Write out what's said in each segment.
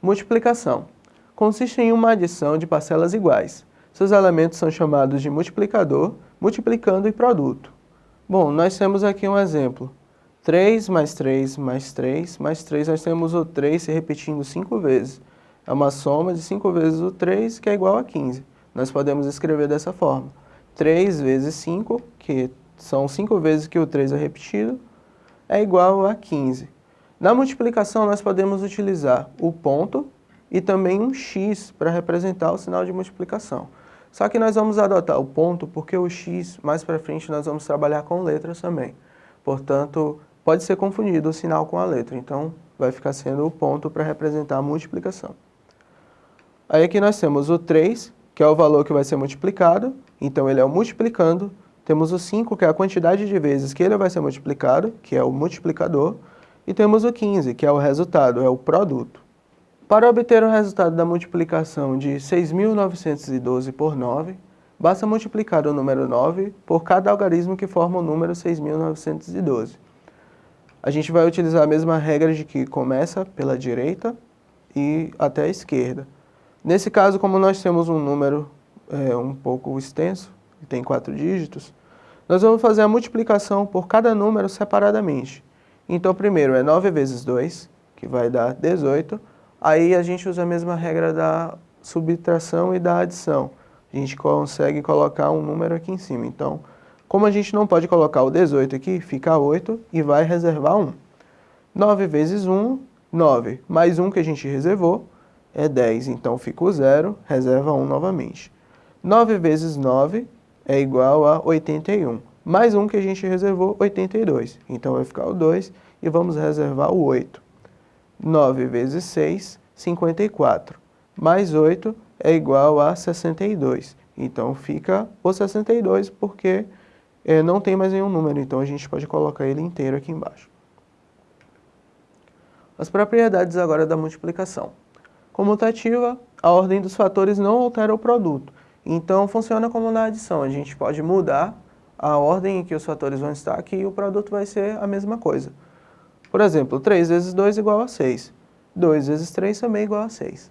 Multiplicação. Consiste em uma adição de parcelas iguais. Seus elementos são chamados de multiplicador, multiplicando e produto. Bom, nós temos aqui um exemplo. 3 mais 3 mais 3 mais 3, nós temos o 3 se repetindo 5 vezes. É uma soma de 5 vezes o 3, que é igual a 15. Nós podemos escrever dessa forma. 3 vezes 5, que são 5 vezes que o 3 é repetido, é igual a 15. Na multiplicação, nós podemos utilizar o ponto e também um x para representar o sinal de multiplicação. Só que nós vamos adotar o ponto porque o x, mais para frente, nós vamos trabalhar com letras também. Portanto, pode ser confundido o sinal com a letra, então vai ficar sendo o ponto para representar a multiplicação. Aí aqui nós temos o 3, que é o valor que vai ser multiplicado, então ele é o multiplicando. Temos o 5, que é a quantidade de vezes que ele vai ser multiplicado, que é o multiplicador. E temos o 15, que é o resultado, é o produto. Para obter o resultado da multiplicação de 6.912 por 9, basta multiplicar o número 9 por cada algarismo que forma o número 6.912. A gente vai utilizar a mesma regra de que começa pela direita e até a esquerda. Nesse caso, como nós temos um número é, um pouco extenso, que tem quatro dígitos, nós vamos fazer a multiplicação por cada número separadamente. Então, primeiro é 9 vezes 2, que vai dar 18. Aí a gente usa a mesma regra da subtração e da adição. A gente consegue colocar um número aqui em cima. Então, como a gente não pode colocar o 18 aqui, fica 8 e vai reservar 1. 9 vezes 1, 9. Mais 1 que a gente reservou é 10. Então, fica o 0, reserva 1 novamente. 9 vezes 9 é igual a 81 mais um que a gente reservou, 82. Então vai ficar o 2 e vamos reservar o 8. 9 vezes 6, 54. Mais 8 é igual a 62. Então fica o 62 porque é, não tem mais nenhum número, então a gente pode colocar ele inteiro aqui embaixo. As propriedades agora da multiplicação. Comutativa, a ordem dos fatores não altera o produto. Então funciona como na adição, a gente pode mudar a ordem em que os fatores vão estar aqui e o produto vai ser a mesma coisa. Por exemplo, 3 vezes 2 igual a 6. 2 vezes 3 também igual a 6.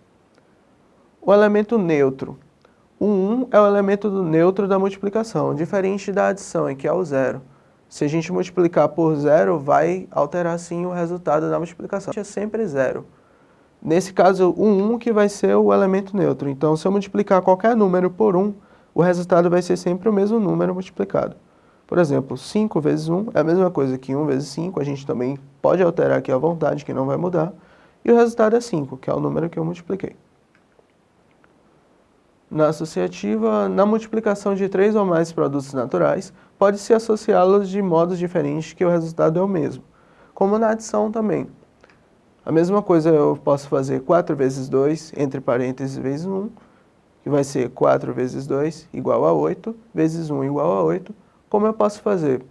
O elemento neutro. O 1 é o elemento neutro da multiplicação, diferente da adição, em que é o zero. Se a gente multiplicar por zero, vai alterar sim o resultado da multiplicação. É sempre zero. Nesse caso, o 1 que vai ser o elemento neutro. Então, se eu multiplicar qualquer número por 1, o resultado vai ser sempre o mesmo número multiplicado. Por exemplo, 5 vezes 1 é a mesma coisa que 1 vezes 5, a gente também pode alterar aqui à vontade, que não vai mudar, e o resultado é 5, que é o número que eu multipliquei. Na associativa, na multiplicação de três ou mais produtos naturais, pode-se associá-los de modos diferentes que o resultado é o mesmo, como na adição também. A mesma coisa eu posso fazer 4 vezes 2, entre parênteses, vezes 1, que vai ser 4 vezes 2 igual a 8, vezes 1 igual a 8. Como eu posso fazer?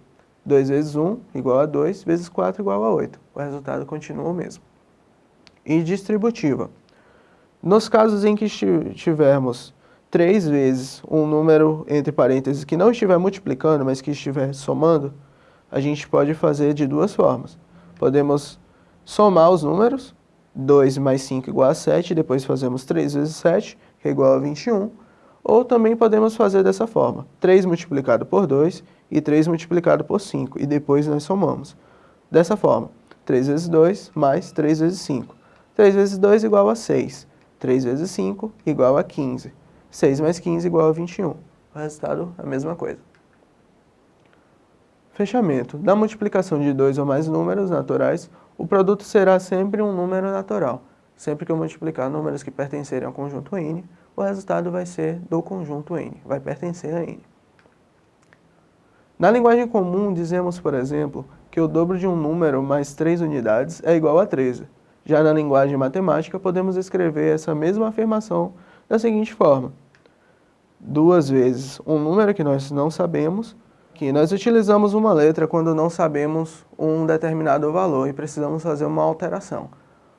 2 vezes 1 igual a 2, vezes 4 igual a 8. O resultado continua o mesmo. E distributiva. Nos casos em que tivermos 3 vezes um número, entre parênteses, que não estiver multiplicando, mas que estiver somando, a gente pode fazer de duas formas. Podemos somar os números, 2 mais 5 igual a 7, depois fazemos 3 vezes 7, que é igual a 21, ou também podemos fazer dessa forma, 3 multiplicado por 2 e 3 multiplicado por 5, e depois nós somamos. Dessa forma, 3 vezes 2 mais 3 vezes 5. 3 vezes 2 igual a 6, 3 vezes 5 igual a 15, 6 mais 15 igual a 21. O resultado é a mesma coisa. Fechamento. Da multiplicação de dois ou mais números naturais, o produto será sempre um número natural. Sempre que eu multiplicar números que pertencerem ao conjunto N, o resultado vai ser do conjunto N, vai pertencer a N. Na linguagem comum, dizemos, por exemplo, que o dobro de um número mais 3 unidades é igual a 13. Já na linguagem matemática, podemos escrever essa mesma afirmação da seguinte forma. Duas vezes um número que nós não sabemos, que nós utilizamos uma letra quando não sabemos um determinado valor e precisamos fazer uma alteração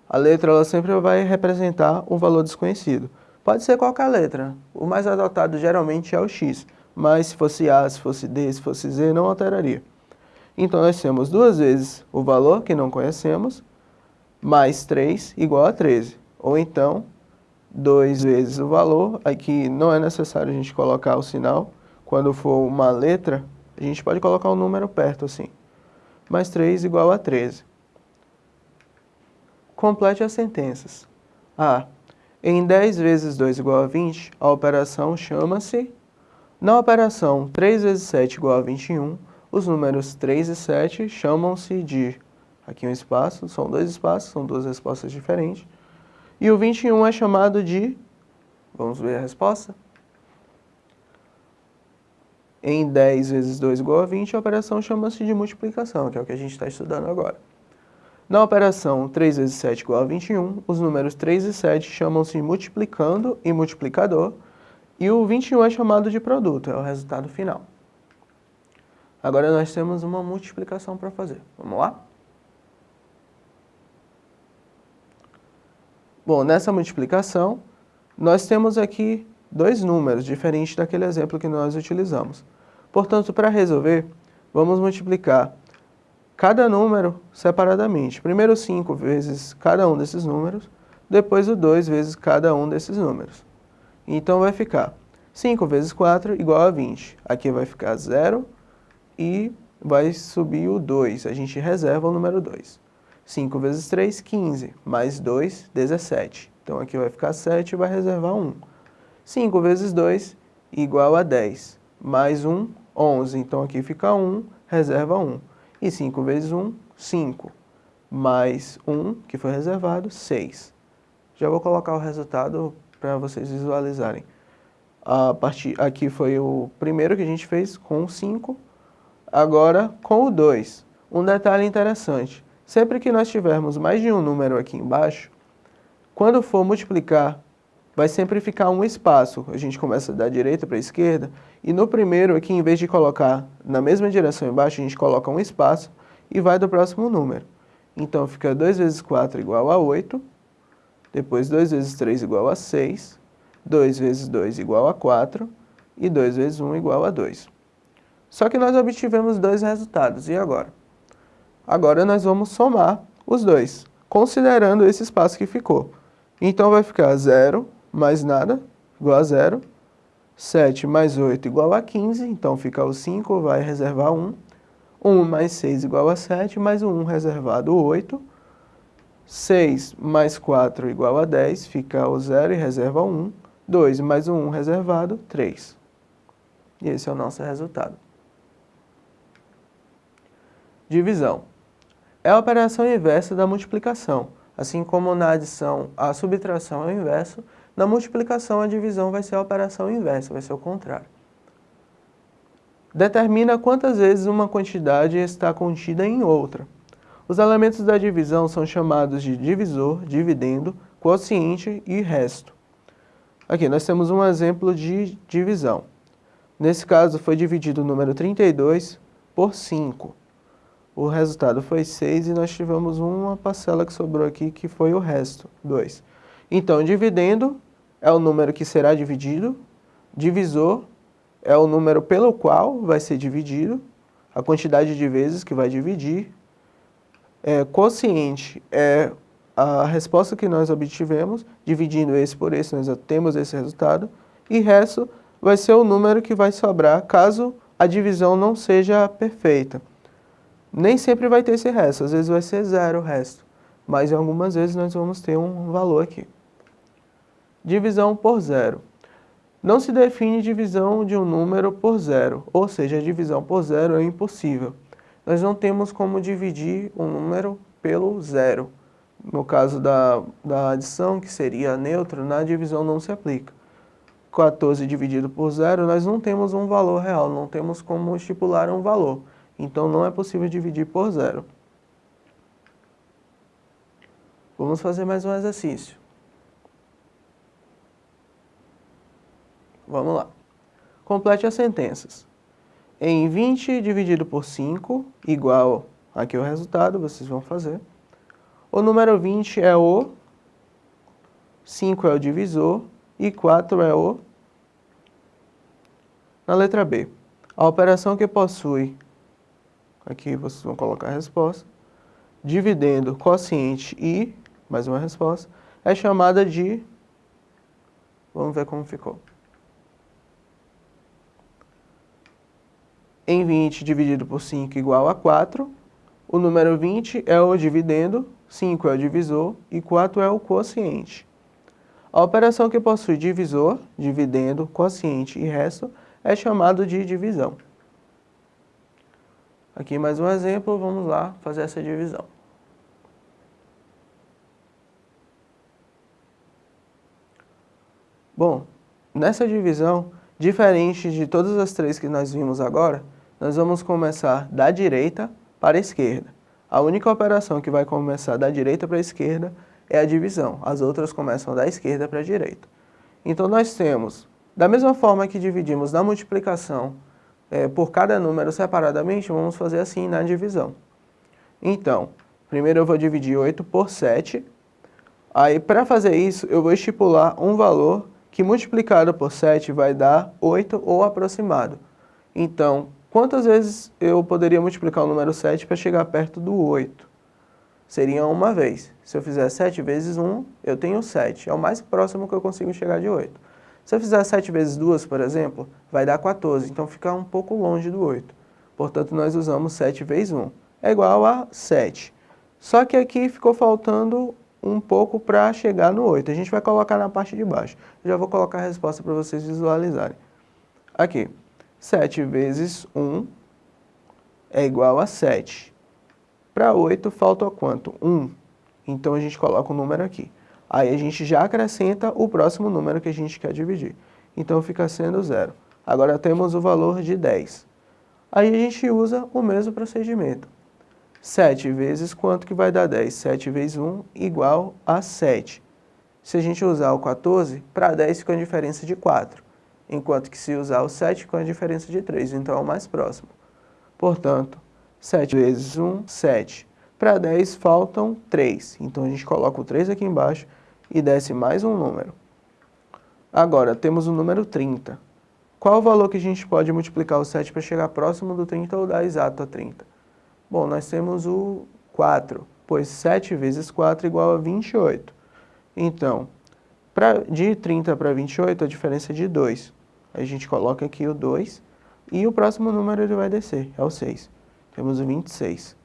a letra ela sempre vai representar um valor desconhecido. Pode ser qualquer letra, o mais adotado geralmente é o X, mas se fosse A, se fosse D, se fosse Z, não alteraria. Então nós temos duas vezes o valor que não conhecemos, mais 3 igual a 13. Ou então, 2 vezes o valor, aqui não é necessário a gente colocar o sinal, quando for uma letra, a gente pode colocar o um número perto assim. Mais 3 igual a 13. Complete as sentenças. A. Em 10 vezes 2 igual a 20, a operação chama-se... Na operação 3 vezes 7 igual a 21, os números 3 e 7 chamam-se de... Aqui um espaço, são dois espaços, são duas respostas diferentes. E o 21 é chamado de... Vamos ver a resposta? Em 10 vezes 2 igual a 20, a operação chama-se de multiplicação, que é o que a gente está estudando agora. Na operação 3 vezes 7 igual a 21, os números 3 e 7 chamam-se multiplicando e multiplicador, e o 21 é chamado de produto, é o resultado final. Agora nós temos uma multiplicação para fazer. Vamos lá? Bom, nessa multiplicação, nós temos aqui dois números, diferentes daquele exemplo que nós utilizamos. Portanto, para resolver, vamos multiplicar cada número separadamente. Primeiro 5 vezes cada um desses números, depois o 2 vezes cada um desses números. Então vai ficar 5 vezes 4 igual a 20. Aqui vai ficar 0 e vai subir o 2. A gente reserva o número 2. 5 vezes 3, 15. Mais 2, 17. Então aqui vai ficar 7 e vai reservar 1. 5 vezes 2 igual a 10. Mais 1, 11. Então aqui fica 1, reserva 1. E 5 vezes 1, 5. Mais 1, que foi reservado, 6. Já vou colocar o resultado para vocês visualizarem. A partir, aqui foi o primeiro que a gente fez com 5. Agora com o 2. Um detalhe interessante. Sempre que nós tivermos mais de um número aqui embaixo, quando for multiplicar, vai sempre ficar um espaço. A gente começa da direita para a esquerda e no primeiro aqui, em vez de colocar na mesma direção embaixo, a gente coloca um espaço e vai do próximo número. Então fica 2 vezes 4 igual a 8, depois 2 vezes 3 igual a 6, 2 vezes 2 igual a 4 e 2 vezes 1 igual a 2. Só que nós obtivemos dois resultados, e agora? Agora nós vamos somar os dois, considerando esse espaço que ficou. Então vai ficar 0 mais nada, igual a 0, 7 mais 8 igual a 15, então fica o 5, vai reservar 1. 1 mais 6 igual a 7, mais o 1 reservado 8. 6 mais 4 igual a 10, fica o 0 e reserva 1. 2 mais o 1 reservado, 3. E esse é o nosso resultado. Divisão. É a operação inversa da multiplicação. Assim como na adição a subtração é o inverso, na multiplicação, a divisão vai ser a operação inversa, vai ser o contrário. Determina quantas vezes uma quantidade está contida em outra. Os elementos da divisão são chamados de divisor, dividendo, quociente e resto. Aqui nós temos um exemplo de divisão. Nesse caso foi dividido o número 32 por 5. O resultado foi 6 e nós tivemos uma parcela que sobrou aqui que foi o resto, 2. Então, dividendo é o número que será dividido, divisor é o número pelo qual vai ser dividido, a quantidade de vezes que vai dividir, é, quociente é a resposta que nós obtivemos, dividindo esse por esse, nós temos esse resultado, e resto vai ser o número que vai sobrar caso a divisão não seja perfeita. Nem sempre vai ter esse resto, às vezes vai ser zero o resto, mas algumas vezes nós vamos ter um valor aqui. Divisão por zero. Não se define divisão de um número por zero, ou seja, a divisão por zero é impossível. Nós não temos como dividir um número pelo zero. No caso da, da adição, que seria neutro, na divisão não se aplica. 14 dividido por zero, nós não temos um valor real, não temos como estipular um valor. Então não é possível dividir por zero. Vamos fazer mais um exercício. Vamos lá. Complete as sentenças. Em 20 dividido por 5, igual aqui o resultado, vocês vão fazer. O número 20 é o, 5 é o divisor e 4 é o... Na letra B, a operação que possui, aqui vocês vão colocar a resposta, dividendo quociente e, mais uma resposta, é chamada de... Vamos ver como ficou. Em 20 dividido por 5 igual a 4. O número 20 é o dividendo, 5 é o divisor e 4 é o quociente. A operação que possui divisor, dividendo, quociente e resto é chamado de divisão. Aqui mais um exemplo, vamos lá fazer essa divisão. Bom, nessa divisão, diferente de todas as três que nós vimos agora, nós vamos começar da direita para a esquerda. A única operação que vai começar da direita para a esquerda é a divisão. As outras começam da esquerda para a direita. Então nós temos, da mesma forma que dividimos na multiplicação é, por cada número separadamente, vamos fazer assim na divisão. Então, primeiro eu vou dividir 8 por 7. Aí, para fazer isso, eu vou estipular um valor que multiplicado por 7 vai dar 8 ou aproximado. Então, Quantas vezes eu poderia multiplicar o número 7 para chegar perto do 8? Seria uma vez. Se eu fizer 7 vezes 1, eu tenho 7. É o mais próximo que eu consigo chegar de 8. Se eu fizer 7 vezes 2, por exemplo, vai dar 14. Então fica um pouco longe do 8. Portanto, nós usamos 7 vezes 1. É igual a 7. Só que aqui ficou faltando um pouco para chegar no 8. A gente vai colocar na parte de baixo. Já vou colocar a resposta para vocês visualizarem. Aqui. 7 vezes 1 é igual a 7. Para 8 falta quanto? 1. Então a gente coloca o número aqui. Aí a gente já acrescenta o próximo número que a gente quer dividir. Então fica sendo 0. Agora temos o valor de 10. Aí a gente usa o mesmo procedimento. 7 vezes quanto que vai dar 10? 7 vezes 1 igual a 7. Se a gente usar o 14, para 10 fica a diferença de 4 enquanto que se usar o 7 com a diferença de 3, então é o mais próximo. Portanto, 7 vezes 1, 7. Para 10 faltam 3, então a gente coloca o 3 aqui embaixo e desce mais um número. Agora, temos o número 30. Qual o valor que a gente pode multiplicar o 7 para chegar próximo do 30 ou dar exato a 30? Bom, nós temos o 4, pois 7 vezes 4 é igual a 28. Então, pra, de 30 para 28, a diferença é de 2 a gente coloca aqui o 2 e o próximo número ele vai descer, é o 6. Temos o 26.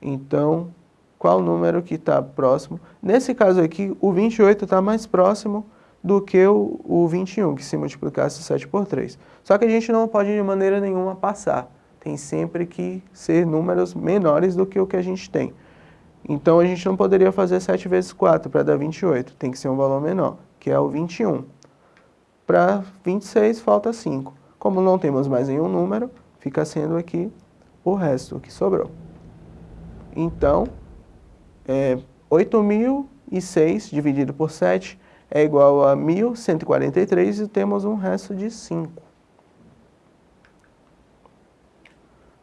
Então, qual número que está próximo? Nesse caso aqui, o 28 está mais próximo do que o, o 21, que se multiplicasse 7 por 3. Só que a gente não pode de maneira nenhuma passar. Tem sempre que ser números menores do que o que a gente tem. Então a gente não poderia fazer 7 vezes 4 para dar 28. Tem que ser um valor menor, que é o 21. Para 26 falta 5. Como não temos mais nenhum número, fica sendo aqui o resto que sobrou. Então, é, 8.006 dividido por 7 é igual a 1.143 e temos um resto de 5.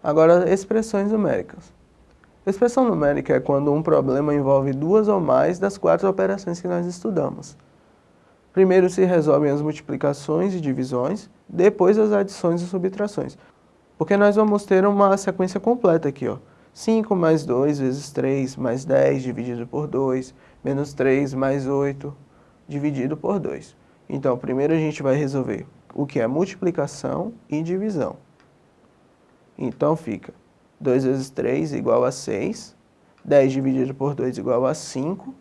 Agora, expressões numéricas. Expressão numérica é quando um problema envolve duas ou mais das quatro operações que nós estudamos. Primeiro se resolvem as multiplicações e divisões, depois as adições e subtrações. Porque nós vamos ter uma sequência completa aqui, ó. 5 mais 2 vezes 3 mais 10 dividido por 2, menos 3 mais 8 dividido por 2. Então, primeiro a gente vai resolver o que é multiplicação e divisão. Então fica 2 vezes 3 igual a 6, 10 dividido por 2 igual a 5,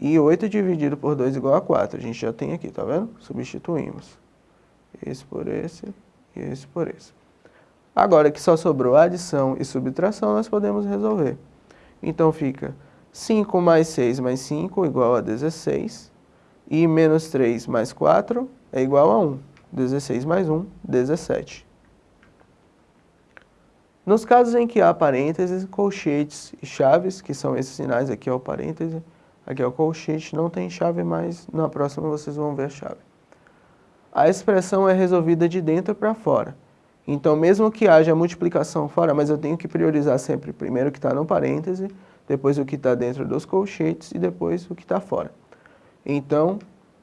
e 8 dividido por 2 igual a 4. A gente já tem aqui, tá vendo? Substituímos. Esse por esse e esse por esse. Agora que só sobrou adição e subtração, nós podemos resolver. Então fica 5 mais 6 mais 5 igual a 16. E menos 3 mais 4 é igual a 1. 16 mais 1, 17. Nos casos em que há parênteses, colchetes e chaves, que são esses sinais aqui, ó, parêntese, Aqui o colchete, não tem chave, mas na próxima vocês vão ver a chave. A expressão é resolvida de dentro para fora. Então, mesmo que haja multiplicação fora, mas eu tenho que priorizar sempre primeiro o que está no parêntese, depois o que está dentro dos colchetes e depois o que está fora. Então,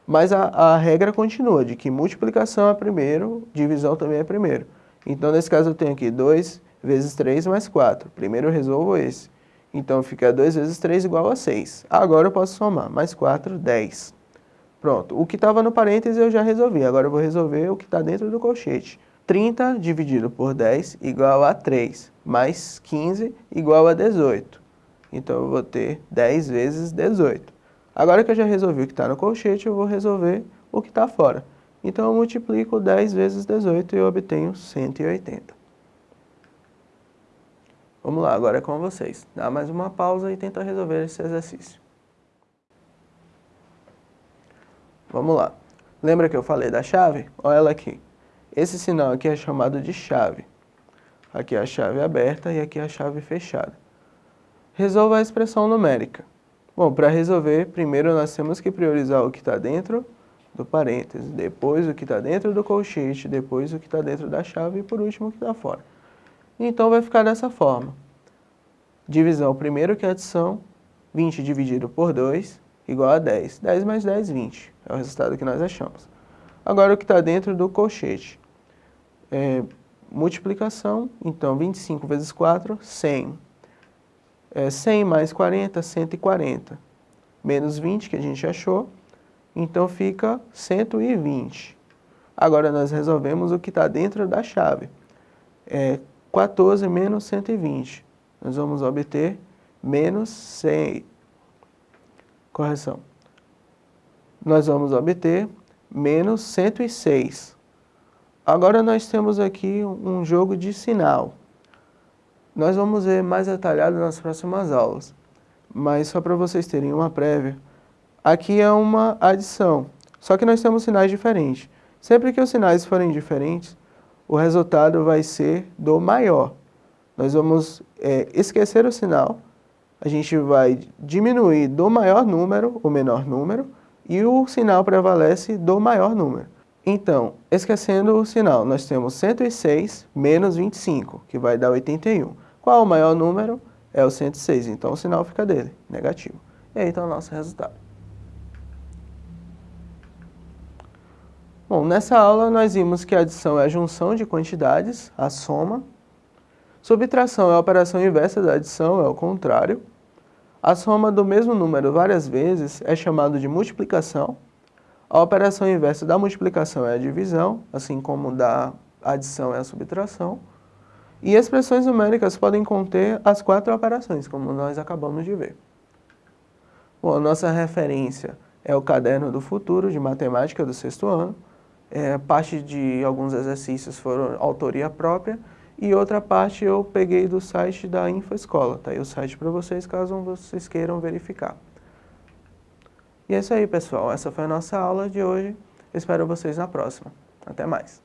mas a, a regra continua, de que multiplicação é primeiro, divisão também é primeiro. Então, nesse caso, eu tenho aqui 2 vezes 3 mais 4. Primeiro eu resolvo esse. Então fica 2 vezes 3 igual a 6. Agora eu posso somar. Mais 4, 10. Pronto. O que estava no parênteses eu já resolvi. Agora eu vou resolver o que está dentro do colchete. 30 dividido por 10 igual a 3. Mais 15 igual a 18. Então eu vou ter 10 vezes 18. Agora que eu já resolvi o que está no colchete, eu vou resolver o que está fora. Então eu multiplico 10 vezes 18 e eu obtenho 180. Vamos lá, agora é com vocês. Dá mais uma pausa e tenta resolver esse exercício. Vamos lá. Lembra que eu falei da chave? Olha ela aqui. Esse sinal aqui é chamado de chave. Aqui é a chave aberta e aqui é a chave fechada. Resolva a expressão numérica. Bom, para resolver, primeiro nós temos que priorizar o que está dentro do parênteses, depois o que está dentro do colchete, depois o que está dentro da chave e por último o que está fora. Então vai ficar dessa forma. Divisão primeiro que é adição, 20 dividido por 2 igual a 10. 10 mais 10, 20. É o resultado que nós achamos. Agora o que está dentro do colchete. É, multiplicação, então 25 vezes 4, 100. É, 100 mais 40, 140. Menos 20 que a gente achou, então fica 120. Agora nós resolvemos o que está dentro da chave. É 14 menos 120. Nós vamos obter menos 100. Correção. Nós vamos obter menos 106. Agora nós temos aqui um jogo de sinal. Nós vamos ver mais detalhado nas próximas aulas. Mas só para vocês terem uma prévia, aqui é uma adição. Só que nós temos sinais diferentes. Sempre que os sinais forem diferentes, o resultado vai ser do maior. Nós vamos é, esquecer o sinal, a gente vai diminuir do maior número o menor número e o sinal prevalece do maior número. Então, esquecendo o sinal, nós temos 106 menos 25, que vai dar 81. Qual o maior número? É o 106, então o sinal fica dele, negativo. E aí está o nosso resultado. Bom, nessa aula nós vimos que a adição é a junção de quantidades, a soma. Subtração é a operação inversa da adição, é o contrário. A soma do mesmo número várias vezes é chamado de multiplicação. A operação inversa da multiplicação é a divisão, assim como da adição é a subtração. E expressões numéricas podem conter as quatro operações, como nós acabamos de ver. Bom, a nossa referência é o Caderno do Futuro, de Matemática do sexto ano. É, parte de alguns exercícios foram autoria própria e outra parte eu peguei do site da InfoEscola. Tá aí o site para vocês, caso vocês queiram verificar. E é isso aí, pessoal. Essa foi a nossa aula de hoje. Espero vocês na próxima. Até mais.